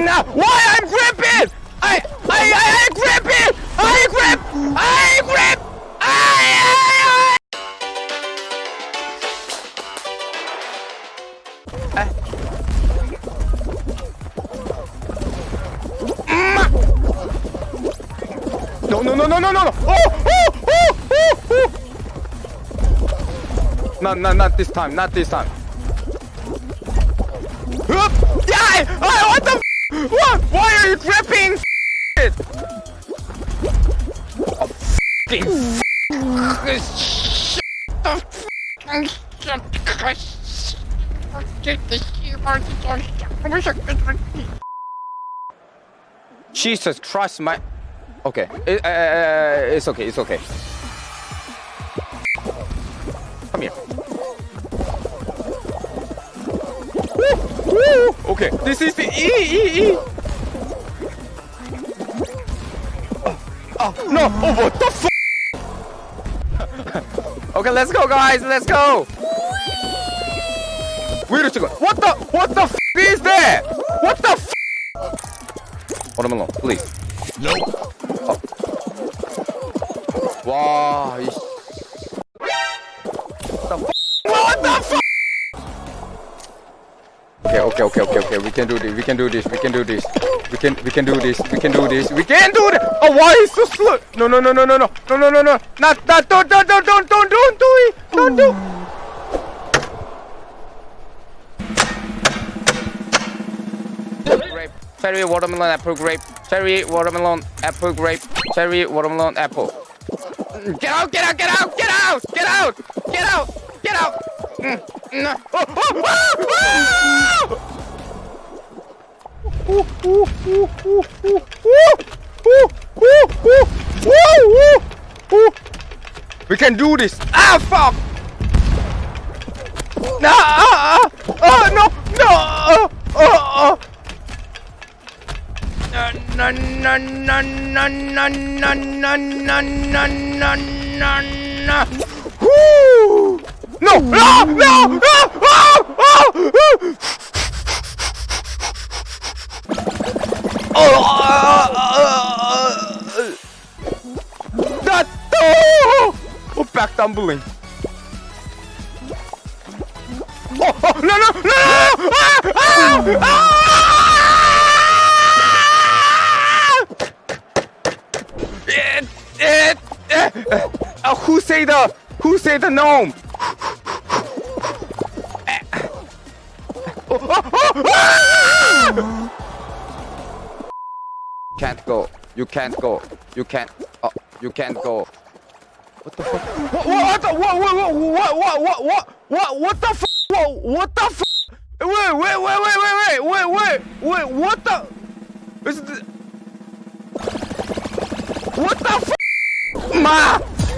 No, why I'm gripping? I, I, I, I grip it! I grip! I grip! I, I, I. No, no, no, no, no, no, no! Oh, oh, oh, oh, oh! Not, not, not this time, not this time. Jesus Christ, my. Okay, it, uh, it's okay, it's okay. Come here. Okay, this is the E E E. Oh no! Oh what the f? okay, let's go, guys. Let's go. Wait a second. What the? What the f is that? What the f? Hold him alone, please. Nope. Wow. 이 씨. The f? What the f? Okay, okay, okay, okay, okay. We can do this. We can do this. We can do this. We can, we can do this. We can do this. We can do this. Oh, why is so slow? No, no, no, no, no, no, no, no, no, no. Not, not, don't, don't, don't, don't, don't, don't do it. Don't do. cherry, watermelon, apple, grape, cherry, watermelon, apple, grape, cherry, watermelon, apple. Get out, get out, get out, get out, get out, get out, get out. Mm, mm. Oh, oh, oh, we can do this. Ah, fuck. No, ah, uh, uh, uh, no, no, oh, oh. No, no, no, no, no, no, no, no, no, no, no, no. Woo! No! No! No! No! Oh! Oh! Oh! That! Oh! Oh, back tumbling. Oh! Oh! No! No! No! no! Ah! Ah! Ah! It, it, it. Uh, who say the who say the gnome? Can't go. You can't go. You can't. Oh, you can't go. What the fuck? What? What? the- What? What? What? What? What? What? What? The fuck? What? What the fuck? Wait! Wait! Wait! Wait! Wait! Wait! Wait! Wait! Wait! What the? Is the- What the f? Ma!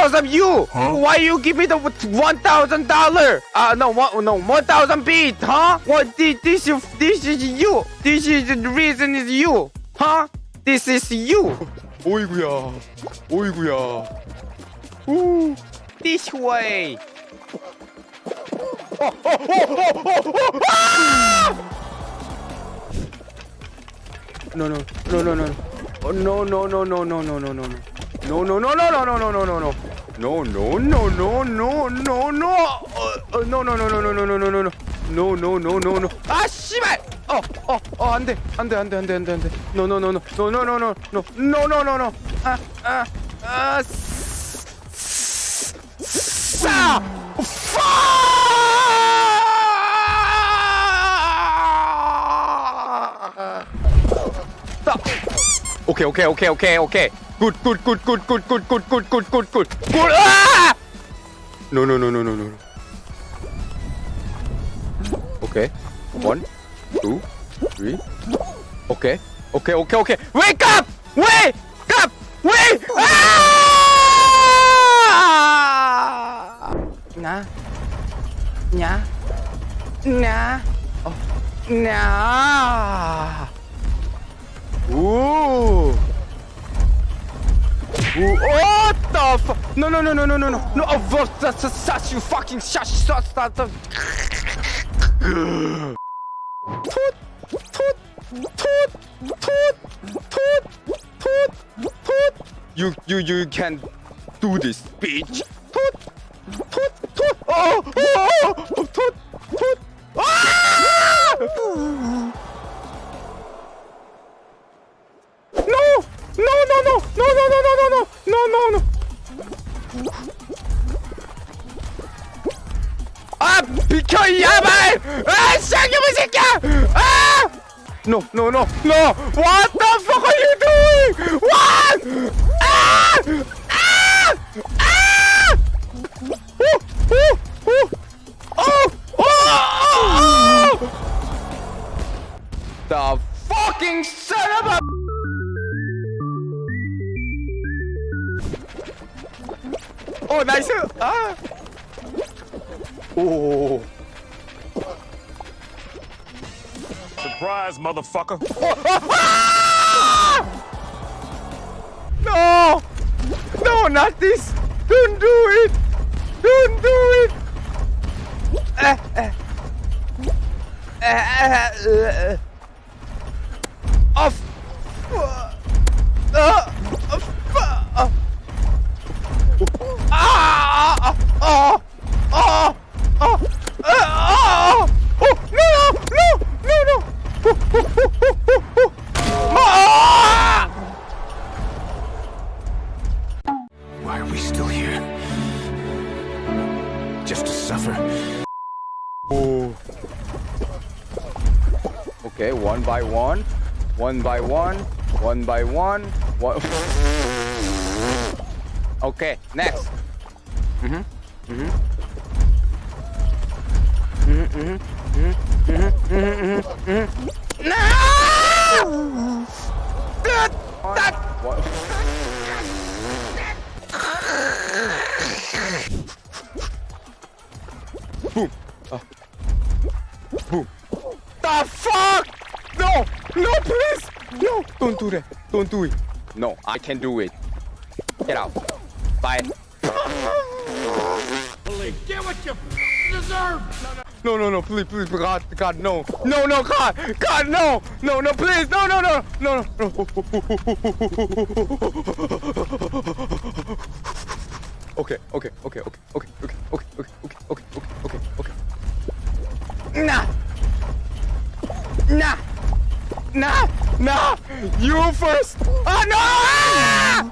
because of you. Why you give me the one thousand dollar? Uh no one no one thousand beat, huh? What this this is this is you. This is the reason is you, huh? This is you. 오이구야, 오이구야. Ooh, this way. Oh, oh, oh, oh, oh, oh, ah! No, no, no, no, no. Oh, no, no, no, no, no, no, no, no, No. No, no, no, no, no, no, no, no, no, no. No, no, no, no, no, no. Uh, uh, no, no, no, no, no, no, no, no, no, no. No, no, no, no, no. 아, 씨발! 어, 어, 어, 안 돼. 안 돼, 안 돼, 안 돼, 안 돼, 안 돼. No, no, no, no. No, no, no, no, no. No, no, no, no. 아, 아, 아, 싸! 파! Okay, okay, okay, okay, okay. Cút, cút, cút, cút, cút, cút, cút, cút, cút, cút, cút, cút, Ah! À! No, no, no, no, no, no. Okay. One, two, three. Okay. Okay, okay, okay. Wake up! Wake up! Wake Ah! À! Nah. Nah. Nah. Oh. Nah. Ooh. What the fuck? No, no, no, no, no, no, no. No, what? That's a such you fucking shush. Stop, stop. Toot, toot, toot, toot, toot, toot, toot. You, you, you can do this, bitch. Toot, toot, toot. Oh, oh, oh, oh, toot. No, no, no, no! What the fuck are you doing? What? Ah! Ah! Ah! Ooh, ooh. Oh! Oh! Oh! The fucking son of a... Oh, nice! Ah! Oh! Surprise, motherfucker. No! No, not this! Don't do it! Don't do it! Uh, uh. Uh. Okay, one by one, one by one, one by one, one. okay, next. Mhm. Mhm. Mhm. Mhm. Mhm. Mhm. Mhm. Mhm. No! That. That. What? No! No, please! No! Don't do that. Don't do it. No, I can do it. Get out. Bye. Get what you deserve! No, no, no, please, please, God, God, no. No, no, God, God, no. No, no, please, no, no, no, no, no. Okay, okay, okay, okay, okay, okay, okay, okay, okay, okay, okay, okay, okay. Nah. Nah. Nah! Nah! You first! Ah, no! Ah!